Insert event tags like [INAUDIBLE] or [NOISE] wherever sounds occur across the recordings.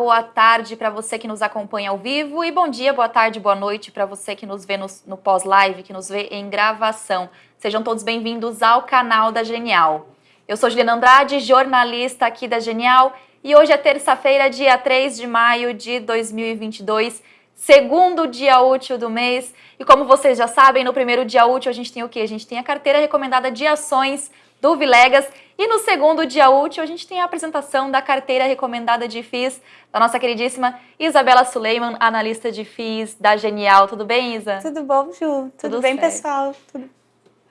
Boa tarde para você que nos acompanha ao vivo e bom dia, boa tarde, boa noite para você que nos vê no, no pós-live, que nos vê em gravação. Sejam todos bem-vindos ao canal da Genial. Eu sou Juliana Andrade, jornalista aqui da Genial e hoje é terça-feira, dia 3 de maio de 2022, segundo dia útil do mês. E como vocês já sabem, no primeiro dia útil a gente tem o quê? A gente tem a carteira recomendada de ações do Vilegas. E no segundo dia útil, a gente tem a apresentação da carteira recomendada de FIIs da nossa queridíssima Isabela Suleiman, analista de FIIs da Genial. Tudo bem, Isa? Tudo bom, Ju? Tudo, Tudo bem, certo. pessoal? Tudo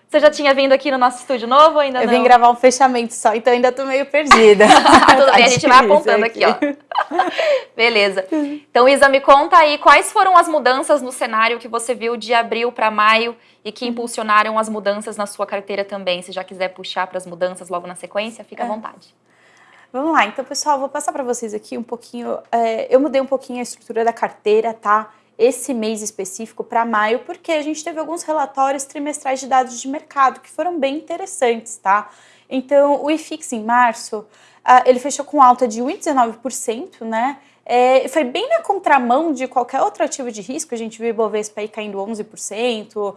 você já tinha vindo aqui no nosso estúdio novo ou ainda eu não? Eu vim gravar um fechamento só, então ainda tô meio perdida. [LAUGHS] Tudo bem, a [LAUGHS] gente vai apontando aqui, ó. [LAUGHS] Beleza. Então, Isa, me conta aí quais foram as mudanças no cenário que você viu de abril para maio e que impulsionaram as mudanças na sua carteira também. Se já quiser puxar para as mudanças logo na sequência, fica à é. vontade. Vamos lá, então, pessoal, vou passar para vocês aqui um pouquinho. É, eu mudei um pouquinho a estrutura da carteira, tá? Esse mês específico para maio, porque a gente teve alguns relatórios trimestrais de dados de mercado que foram bem interessantes, tá? Então, o IFIX em março, uh, ele fechou com alta de 1,19%, né? É, foi bem na contramão de qualquer outro ativo de risco, a gente viu o Ibovespa aí caindo 11%, uh,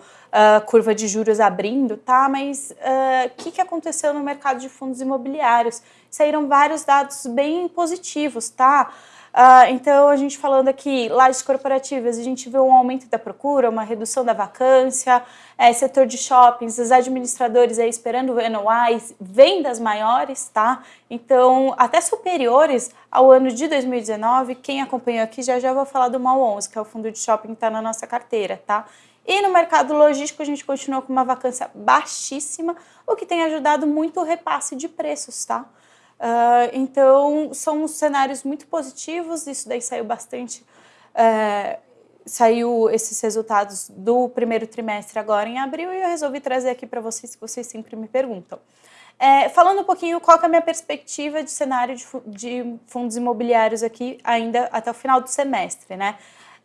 curva de juros abrindo, tá? Mas o uh, que, que aconteceu no mercado de fundos imobiliários? Saíram vários dados bem positivos, tá? Uh, então, a gente falando aqui, lajes corporativas, a gente vê um aumento da procura, uma redução da vacância, é, setor de shoppings, os administradores aí esperando NOIs, vendas maiores, tá? Então, até superiores ao ano de 2019, quem acompanhou aqui já já vou falar do MAL 11, que é o fundo de shopping que está na nossa carteira, tá? E no mercado logístico a gente continua com uma vacância baixíssima, o que tem ajudado muito o repasse de preços, tá? Uh, então, são cenários muito positivos, isso daí saiu bastante, uh, saiu esses resultados do primeiro trimestre agora em abril e eu resolvi trazer aqui para vocês, que vocês sempre me perguntam. É, falando um pouquinho qual é a minha perspectiva de cenário de, de fundos imobiliários aqui ainda até o final do semestre, né?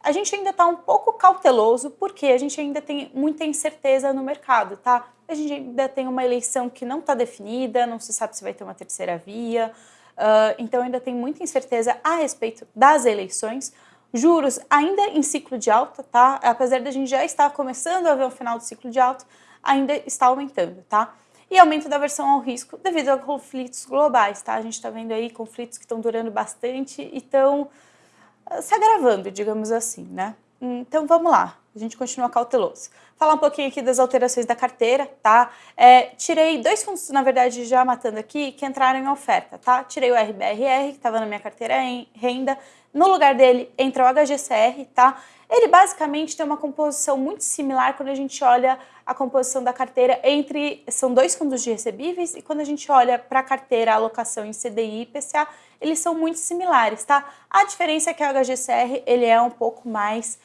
a gente ainda está um pouco cauteloso porque a gente ainda tem muita incerteza no mercado, tá? A gente ainda tem uma eleição que não está definida, não se sabe se vai ter uma terceira via, uh, então ainda tem muita incerteza a respeito das eleições. Juros ainda em ciclo de alta, tá? Apesar da gente já estar começando a ver o final do ciclo de alta, ainda está aumentando, tá? E aumento da aversão ao risco devido a conflitos globais, tá? A gente está vendo aí conflitos que estão durando bastante e estão se agravando, digamos assim, né? Então vamos lá, a gente continua cauteloso. Falar um pouquinho aqui das alterações da carteira, tá? É, tirei dois fundos, na verdade, já matando aqui, que entraram em oferta, tá? Tirei o RBRR, que estava na minha carteira em renda, no lugar dele entra o HGCR, tá? Ele basicamente tem uma composição muito similar quando a gente olha a composição da carteira entre, são dois fundos de recebíveis, e quando a gente olha para a carteira, a alocação em CDI e IPCA, eles são muito similares, tá? A diferença é que o HGCR, ele é um pouco mais,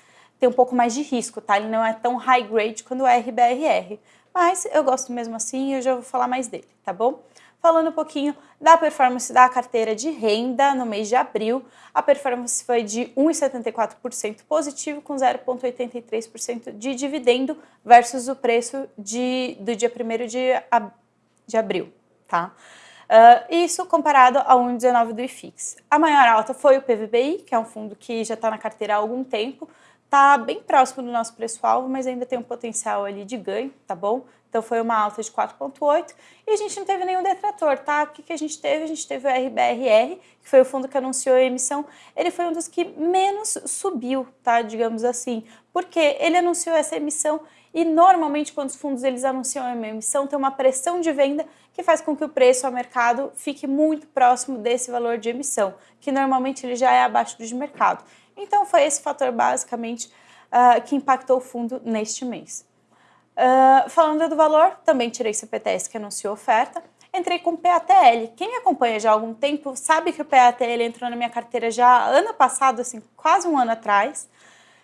tem um pouco mais de risco, tá? Ele não é tão high grade quanto o RBRR, mas eu gosto mesmo assim e eu já vou falar mais dele, tá bom? Falando um pouquinho da performance da carteira de renda no mês de abril, a performance foi de 1,74% positivo com 0,83% de dividendo versus o preço de, do dia 1 de, de abril, tá? Uh, isso comparado ao 1,19 do IFIX. A maior alta foi o PVBI, que é um fundo que já está na carteira há algum tempo, está bem próximo do nosso preço-alvo, mas ainda tem um potencial ali de ganho, tá bom? Então foi uma alta de 4,8 e a gente não teve nenhum detrator, tá? O que, que a gente teve? A gente teve o RBRR, que foi o fundo que anunciou a emissão, ele foi um dos que menos subiu, tá? Digamos assim, porque ele anunciou essa emissão e normalmente quando os fundos eles anunciam uma emissão tem uma pressão de venda que faz com que o preço ao mercado fique muito próximo desse valor de emissão, que normalmente ele já é abaixo do de mercado. Então foi esse fator basicamente uh, que impactou o fundo neste mês. Uh, falando do valor, também tirei CPTS que anunciou oferta, entrei com PATL. Quem me acompanha já há algum tempo sabe que o PATL entrou na minha carteira já ano passado, assim, quase um ano atrás.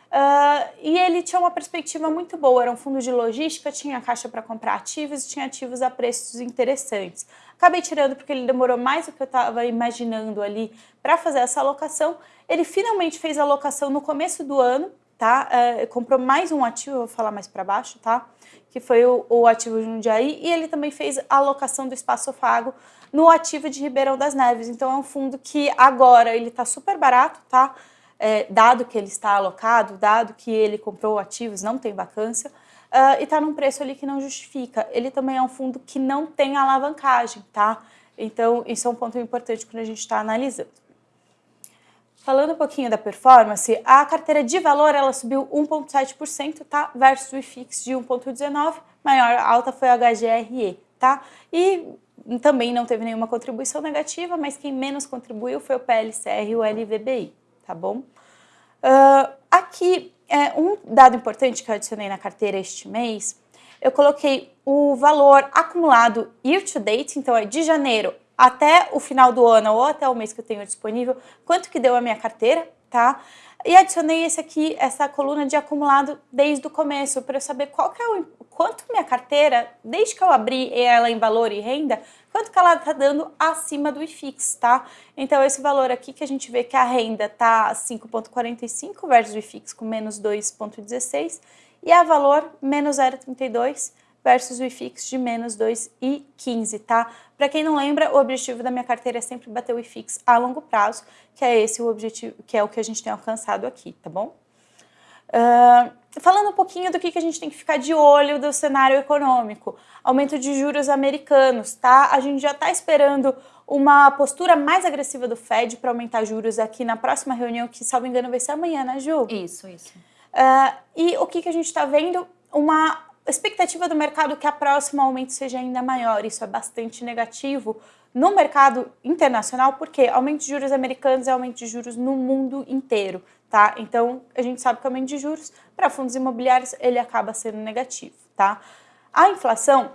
Uh, e ele tinha uma perspectiva muito boa, era um fundo de logística, tinha caixa para comprar ativos e tinha ativos a preços interessantes. Acabei tirando porque ele demorou mais do que eu estava imaginando ali para fazer essa alocação. Ele finalmente fez a alocação no começo do ano, tá? Uh, comprou mais um ativo, vou falar mais para baixo, tá? Que foi o, o ativo Jundiaí, e ele também fez a alocação do espaço Fago no ativo de Ribeirão das Neves. Então é um fundo que agora ele está super barato, tá? É, dado que ele está alocado, dado que ele comprou ativos, não tem vacância, uh, e está num preço ali que não justifica. Ele também é um fundo que não tem alavancagem, tá? Então isso é um ponto importante quando a gente está analisando. Falando um pouquinho da performance, a carteira de valor ela subiu 1,7%, tá? Versus o IFIX de 1,19%, maior alta foi a HGRE, tá? E também não teve nenhuma contribuição negativa, mas quem menos contribuiu foi o PLCR e o LVBI, tá bom? Uh, aqui, é, um dado importante que eu adicionei na carteira este mês, eu coloquei o valor acumulado year to date, então é de janeiro até o final do ano ou até o mês que eu tenho disponível, quanto que deu a minha carteira, tá? E adicionei esse aqui, essa coluna de acumulado desde o começo, para eu saber qual que é o, quanto minha carteira, desde que eu abri ela em valor e renda, quanto que ela está dando acima do IFIX, tá? Então esse valor aqui que a gente vê que a renda tá 5,45 versus o IFIX com menos 2,16 e a valor menos 0,32 versus o IFIX de menos 2,15, tá? Para quem não lembra, o objetivo da minha carteira é sempre bater o IFIX a longo prazo, que é esse o objetivo, que é o que a gente tem alcançado aqui, tá bom? Uh, falando um pouquinho do que, que a gente tem que ficar de olho do cenário econômico. Aumento de juros americanos, tá? A gente já está esperando uma postura mais agressiva do Fed para aumentar juros aqui na próxima reunião, que, salvo engano, vai ser amanhã, né, Ju? Isso, isso. Uh, e o que, que a gente está vendo? Uma expectativa do mercado que a próxima aumento seja ainda maior. Isso é bastante negativo no mercado internacional, porque aumento de juros americanos é aumento de juros no mundo inteiro, tá? Então, a gente sabe que o aumento de juros para fundos imobiliários, ele acaba sendo negativo, tá? A inflação,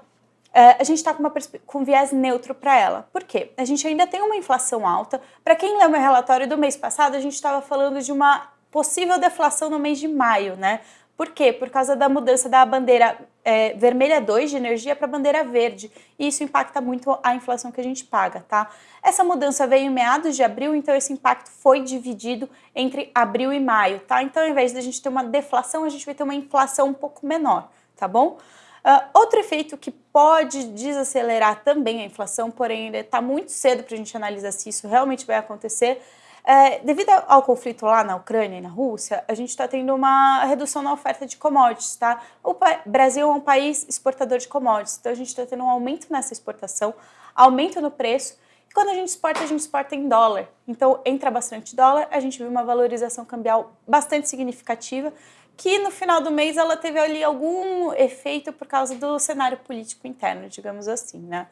é, a gente está com, com viés neutro para ela. Por quê? A gente ainda tem uma inflação alta. Para quem leu meu relatório do mês passado, a gente estava falando de uma possível deflação no mês de maio, né? Por quê? Por causa da mudança da bandeira é, vermelha 2 de energia para a bandeira verde. E isso impacta muito a inflação que a gente paga, tá? Essa mudança veio em meados de abril, então esse impacto foi dividido entre abril e maio, tá? Então, ao invés de a gente ter uma deflação, a gente vai ter uma inflação um pouco menor, tá bom? Uh, outro efeito que pode desacelerar também a inflação, porém ainda está muito cedo para a gente analisar se isso realmente vai acontecer, é, devido ao conflito lá na Ucrânia e na Rússia, a gente está tendo uma redução na oferta de commodities, tá? O Brasil é um país exportador de commodities, então a gente está tendo um aumento nessa exportação, aumento no preço, e quando a gente exporta, a gente exporta em dólar. Então entra bastante dólar, a gente viu uma valorização cambial bastante significativa, que no final do mês ela teve ali algum efeito por causa do cenário político interno, digamos assim, né?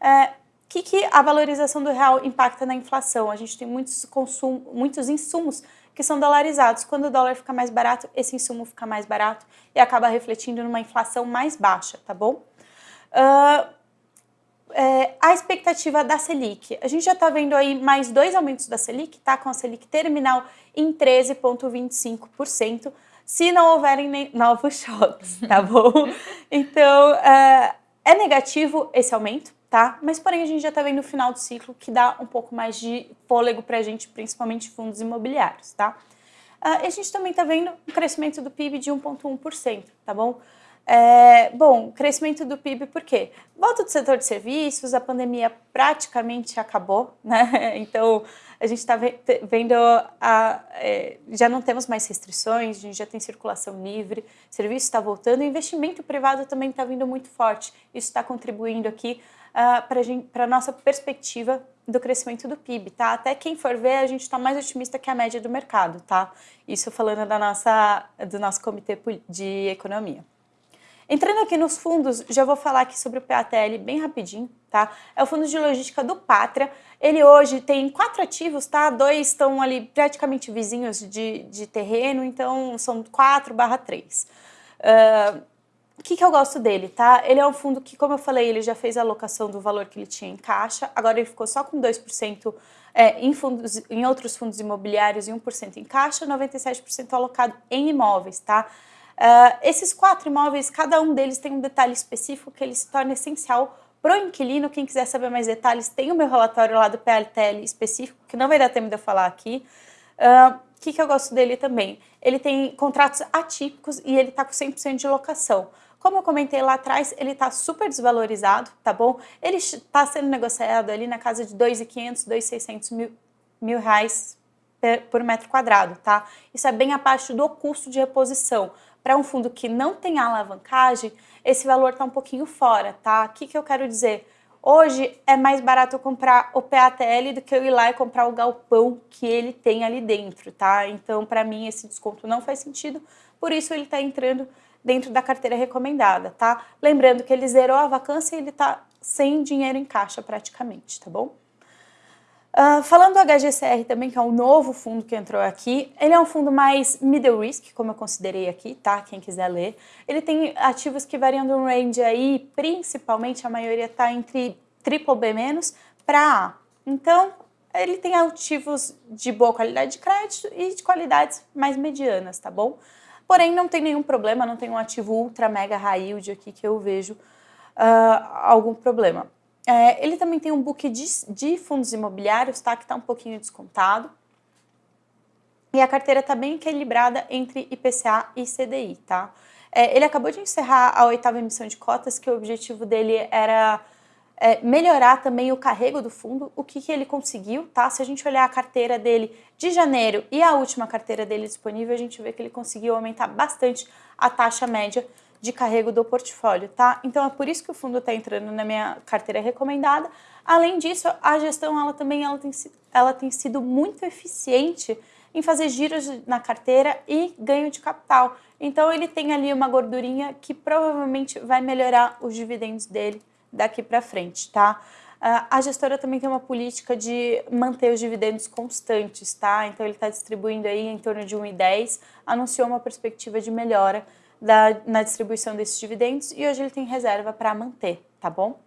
É, o que, que a valorização do real impacta na inflação? A gente tem muitos, consumo, muitos insumos que são dolarizados. Quando o dólar fica mais barato, esse insumo fica mais barato e acaba refletindo numa inflação mais baixa, tá bom? Uh, é, a expectativa da Selic. A gente já está vendo aí mais dois aumentos da Selic, tá? Com a Selic terminal em 13,25%, se não houverem novos [LAUGHS] choques, tá bom? [LAUGHS] Então, uh, é negativo esse aumento, tá? Mas porém a gente já está vendo o final do ciclo que dá um pouco mais de fôlego para a gente, principalmente fundos imobiliários, tá? Uh, e a gente também está vendo um crescimento do PIB de 1,1%, tá bom? É, bom, crescimento do PIB por quê? Volta do setor de serviços, a pandemia praticamente acabou, né? [LAUGHS] Então a gente está vendo, a, é, já não temos mais restrições, a gente já tem circulação livre, serviço está voltando, investimento privado também está vindo muito forte. Isso está contribuindo aqui uh, para a nossa perspectiva do crescimento do PIB, tá? Até quem for ver, a gente está mais otimista que a média do mercado, tá? Isso falando da nossa, do nosso comitê de economia. Entrando aqui nos fundos, já vou falar aqui sobre o PATL bem rapidinho, tá? É o fundo de logística do Pátria. Ele hoje tem quatro ativos, tá? Dois estão ali praticamente vizinhos de, de terreno, então são 4 barra 3. Uh, o que, que eu gosto dele, tá? Ele é um fundo que, como eu falei, ele já fez a alocação do valor que ele tinha em caixa, agora ele ficou só com 2% é, em, fundos, em outros fundos imobiliários e 1% em caixa, 97% alocado em imóveis, tá? Uh, esses quatro imóveis, cada um deles tem um detalhe específico que ele se torna essencial para o inquilino. Quem quiser saber mais detalhes, tem o meu relatório lá do PLTL específico, que não vai dar tempo de eu falar aqui. Uh, o que, que eu gosto dele também? Ele tem contratos atípicos e ele está com 100% de locação. Como eu comentei lá atrás, ele está super desvalorizado, tá bom? Ele está sendo negociado ali na casa de 2.500, 2.600 mil, mil reais por metro quadrado, tá? Isso é bem abaixo do custo de reposição. Para um fundo que não tem alavancagem, esse valor está um pouquinho fora, tá? O que, que eu quero dizer? Hoje é mais barato eu comprar o PATL do que eu ir lá e comprar o galpão que ele tem ali dentro, tá? Então, para mim, esse desconto não faz sentido, por isso ele está entrando dentro da carteira recomendada, tá? Lembrando que ele zerou a vacância e ele está sem dinheiro em caixa praticamente, tá bom? Uh, falando do HGCR também, que é um novo fundo que entrou aqui, ele é um fundo mais middle risk, como eu considerei aqui, tá? Quem quiser ler. Ele tem ativos que variam de um range aí, principalmente a maioria está entre triple B- para A. Então, ele tem ativos de boa qualidade de crédito e de qualidades mais medianas, tá bom? Porém, não tem nenhum problema, não tem um ativo ultra mega high yield aqui que eu vejo uh, algum problema. É, ele também tem um book de, de fundos imobiliários, tá? Que está um pouquinho descontado. E a carteira está bem equilibrada entre IPCA e CDI, tá? É, ele acabou de encerrar a oitava emissão de cotas, que o objetivo dele era é, melhorar também o carrego do fundo. O que, que ele conseguiu, tá? Se a gente olhar a carteira dele de janeiro e a última carteira dele disponível, a gente vê que ele conseguiu aumentar bastante a taxa média de carrego do portfólio, tá? Então é por isso que o fundo está entrando na minha carteira recomendada. Além disso, a gestão ela também ela tem, ela tem sido muito eficiente em fazer giros na carteira e ganho de capital. Então ele tem ali uma gordurinha que provavelmente vai melhorar os dividendos dele daqui para frente, tá? A gestora também tem uma política de manter os dividendos constantes, tá? Então ele está distribuindo aí em torno de 1,10, anunciou uma perspectiva de melhora da, na distribuição desses dividendos e hoje ele tem reserva para manter, tá bom?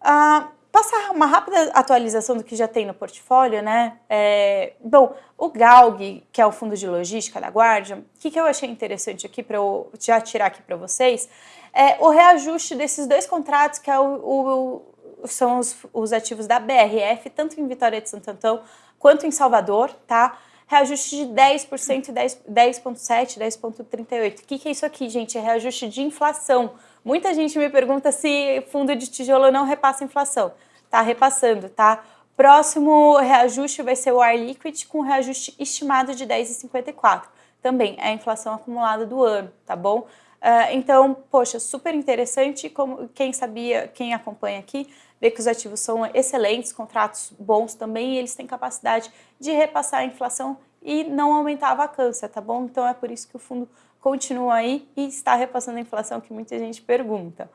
Ah, passar uma rápida atualização do que já tem no portfólio, né? É, bom, o GALG, que é o fundo de logística da Guardian, o que, que eu achei interessante aqui para eu já tirar aqui para vocês, é o reajuste desses dois contratos, que é o, o, são os, os ativos da BRF, tanto em Vitória de Santo Antão quanto em Salvador, tá? reajuste de 10% e 10,7%, 10,38%. O que, que é isso aqui, gente? É reajuste de inflação. Muita gente me pergunta se fundo de tijolo não repassa inflação. Tá repassando, tá? Próximo reajuste vai ser o Air Liquid com reajuste estimado de 10,54. Também é a inflação acumulada do ano, tá bom? Uh, então, poxa, super interessante. Como quem sabia, quem acompanha aqui, vê que os ativos são excelentes, contratos bons também, e eles têm capacidade de repassar a inflação e não aumentar a vacância, tá bom? Então é por isso que o fundo continua aí e está repassando a inflação que muita gente pergunta.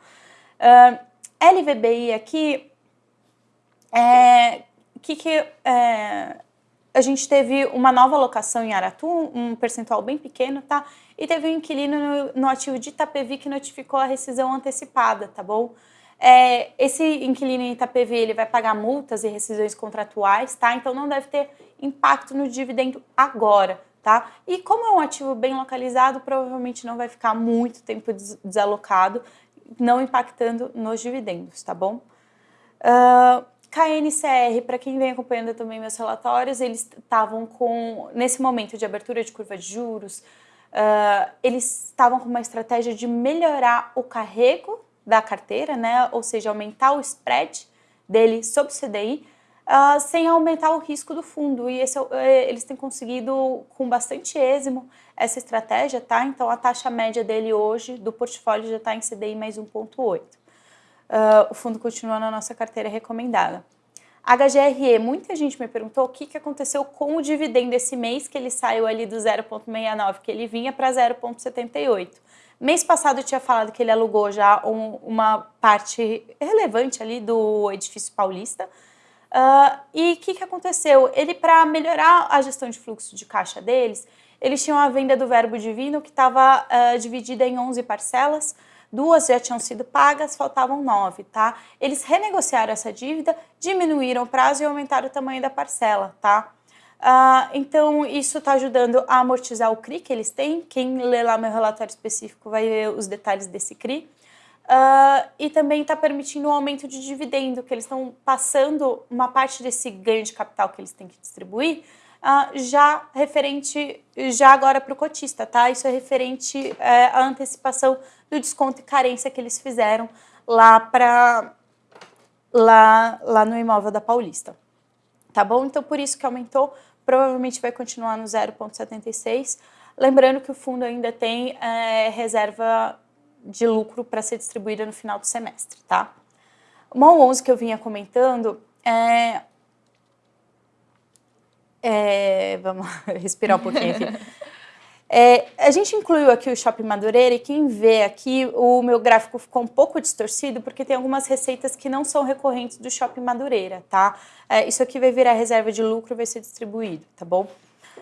Uh, LVBI aqui, é, que, que é, a gente teve uma nova alocação em Aratu, um percentual bem pequeno, tá? E teve um inquilino no, no ativo de Itapevi que notificou a rescisão antecipada, tá bom? É, esse inquilino em Itapevi ele vai pagar multas e rescisões contratuais, tá? Então não deve ter impacto no dividendo agora, tá? E como é um ativo bem localizado, provavelmente não vai ficar muito tempo desalocado, não impactando nos dividendos, tá bom? Uh, KNCR, para quem vem acompanhando também meus relatórios, eles estavam com, nesse momento de abertura de curva de juros, uh, eles estavam com uma estratégia de melhorar o carrego da carteira, né? ou seja, aumentar o spread dele sobre o CDI, uh, sem aumentar o risco do fundo. E esse, uh, eles têm conseguido com bastante êxito essa estratégia, tá? Então a taxa média dele hoje do portfólio já está em CDI mais 1,8. Uh, o fundo continua na nossa carteira recomendada. HGRE, muita gente me perguntou o que, que aconteceu com o dividendo esse mês, que ele saiu ali do 0,69, que ele vinha para 0,78. Mês passado eu tinha falado que ele alugou já um, uma parte relevante ali do edifício paulista. Uh, e o que, que aconteceu? Ele, para melhorar a gestão de fluxo de caixa deles, eles tinham a venda do verbo divino que estava uh, ah, dividida em 11 parcelas, duas já tinham sido pagas, faltavam nove, tá? Eles renegociaram essa dívida, diminuíram o prazo e aumentaram o tamanho da parcela, tá? Uh, então, isso está ajudando a amortizar o CRI que eles têm. Quem lê lá meu relatório específico vai ver os detalhes desse CRI. Uh, e também está permitindo um aumento de dividendo, que eles estão passando uma parte desse ganho de capital que eles têm que distribuir, uh, já referente, já agora para o cotista, tá? Isso é referente é, à antecipação do desconto e carência que eles fizeram lá para lá, lá no imóvel da Paulista. Tá bom? Então, por isso que aumentou, provavelmente vai continuar no 0,76. Lembrando que o fundo ainda tem é, reserva de lucro para ser distribuída no final do semestre, tá? MOL 11 que eu vinha comentando é... é vamos [LAUGHS] respirar um pouquinho aqui. [LAUGHS] É, a gente incluiu aqui o Shopping Madureira e quem vê aqui, o meu gráfico ficou um pouco distorcido porque tem algumas receitas que não são recorrentes do Shopping Madureira, tá? É, isso aqui vai virar reserva de lucro e vai ser distribuído, tá bom?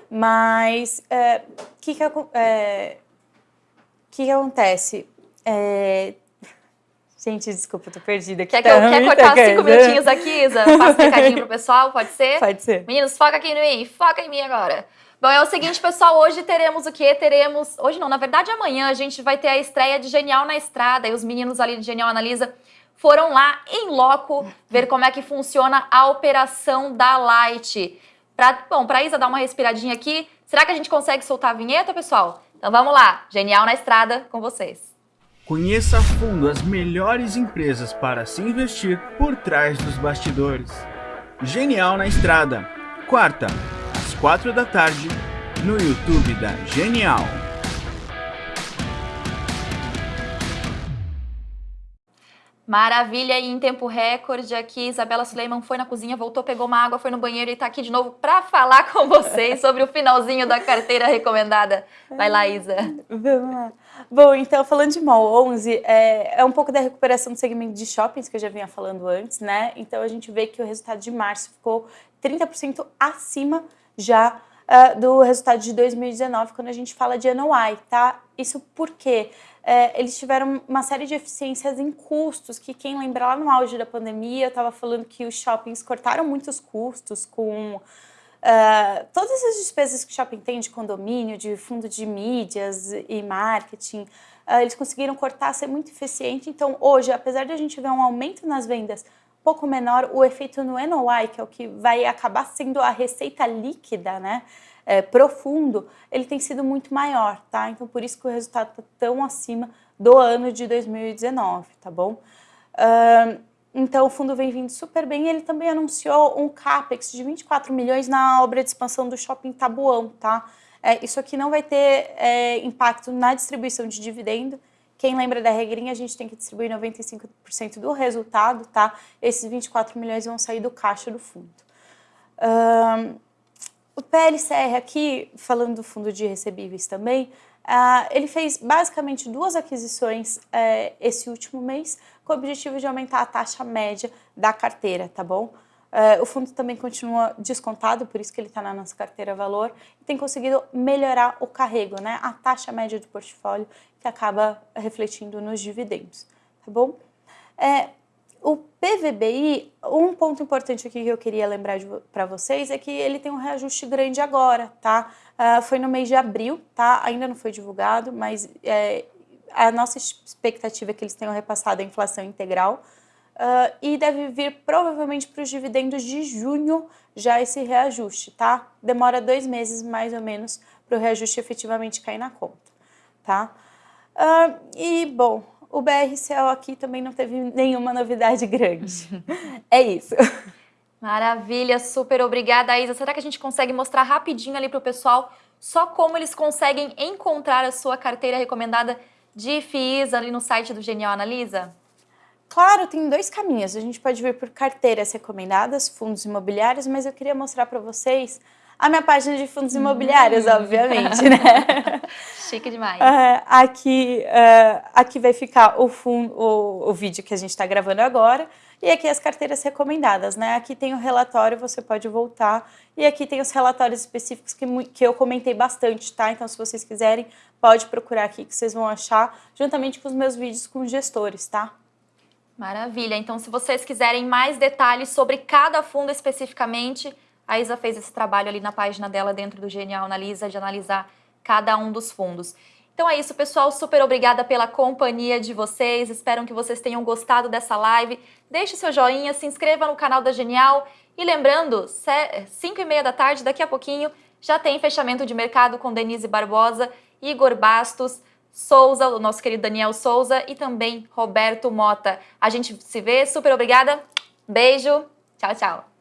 Mas o é, que, que, é, que, que acontece? Gente, desculpa, tô perdida aqui. Quer, que eu, quer cortar cinco minutinhos aqui, Isa? [LAUGHS] Faça um recadinho pro pessoal, pode ser? Pode ser. Meninos, foca aqui em mim, foca em mim agora. Bom, é o seguinte, pessoal, hoje teremos o quê? Teremos, hoje não, na verdade amanhã a gente vai ter a estreia de Genial na Estrada e os meninos ali de Genial Analisa foram lá em loco ver como é que funciona a operação da Light. Pra, bom, pra Isa dar uma respiradinha aqui, será que a gente consegue soltar a vinheta, pessoal? Então vamos lá, Genial na Estrada com vocês. Conheça a fundo as melhores empresas para se investir por trás dos bastidores. Genial na Estrada, quarta, às quatro da tarde, no YouTube da Genial. Maravilha, e em tempo recorde aqui, Isabela Suleiman foi na cozinha, voltou, pegou uma água, foi no banheiro e está aqui de novo para falar [LAUGHS] com vocês sobre o finalzinho da carteira recomendada. Vai lá, Isa. Vamos lá. Bom, então, falando de MOL 11, é, é um pouco da recuperação do segmento de shoppings que eu já vinha falando antes, né? Então, a gente vê que o resultado de março ficou 30% acima já uh, do resultado de 2019, quando a gente fala de NOI, tá? Isso porque é, eles tiveram uma série de eficiências em custos, que quem lembra lá no auge da pandemia, eu estava falando que os shoppings cortaram muitos custos com uh, todas as despesas que o shopping tem de condomínio, de fundo de mídias e marketing, uh, eles conseguiram cortar, ser muito eficiente. Então, hoje, apesar de a gente ver um aumento nas vendas pouco menor, o efeito no NOI, que é o que vai acabar sendo a receita líquida, né? É, profundo, ele tem sido muito maior, tá? Então, por isso que o resultado está tão acima do ano de 2019, tá bom? Uh, então, o fundo vem vindo super bem. Ele também anunciou um CAPEX de 24 milhões na obra de expansão do Shopping Tabuão, tá? É, isso aqui não vai ter é, impacto na distribuição de dividendo. Quem lembra da regrinha, a gente tem que distribuir 95% do resultado, tá? Esses 24 milhões vão sair do caixa do fundo. Um, o PLCR aqui, falando do fundo de recebíveis também, uh, ele fez basicamente duas aquisições uh, esse último mês, com o objetivo de aumentar a taxa média da carteira, tá bom? Uh, o fundo também continua descontado, por isso que ele está na nossa carteira valor, e tem conseguido melhorar o carrego, né? A taxa média do portfólio, que acaba refletindo nos dividendos, tá bom? É, o PVBI, um ponto importante aqui que eu queria lembrar para vocês é que ele tem um reajuste grande agora, tá? Uh, foi no mês de abril, tá? Ainda não foi divulgado, mas é, a nossa expectativa é que eles tenham repassado a inflação integral uh, e deve vir provavelmente para os dividendos de junho já esse reajuste, tá? Demora dois meses mais ou menos para o reajuste efetivamente cair na conta, tá? Uh, e, bom, o BRCL aqui também não teve nenhuma novidade grande. [LAUGHS] é isso. Maravilha, super obrigada, Isa. Será que a gente consegue mostrar rapidinho ali para o pessoal só como eles conseguem encontrar a sua carteira recomendada de FIIs ali no site do Genial Analisa? Claro, tem dois caminhos. A gente pode ver por carteiras recomendadas, fundos imobiliários, mas eu queria mostrar para vocês a minha página de fundos imobiliários, hum. obviamente, né? [LAUGHS] Chique demais. Uh, [LAUGHS] aqui, uh, aqui vai ficar o, fundo, o, o vídeo que a gente está gravando agora e aqui as carteiras recomendadas, né? Aqui tem o relatório, você pode voltar e aqui tem os relatórios específicos que, que eu comentei bastante, tá? Então, se vocês quiserem, pode procurar aqui que vocês vão achar, juntamente com os meus vídeos com gestores, tá? Maravilha. Então, se vocês quiserem mais detalhes sobre cada fundo especificamente, a Isa fez esse trabalho ali na página dela dentro do Genial Analisa de analisar cada um dos fundos. Então é isso, pessoal. Super obrigada pela companhia de vocês. Espero que vocês tenham gostado dessa live. Deixe seu joinha, se inscreva no canal da Genial. E lembrando, 5 e meia da tarde, daqui a pouquinho, já tem fechamento de mercado com Denise Barbosa, Igor Bastos, Souza, o nosso querido Daniel Souza e também Roberto Mota. A gente se vê, super obrigada. Beijo, tchau, tchau.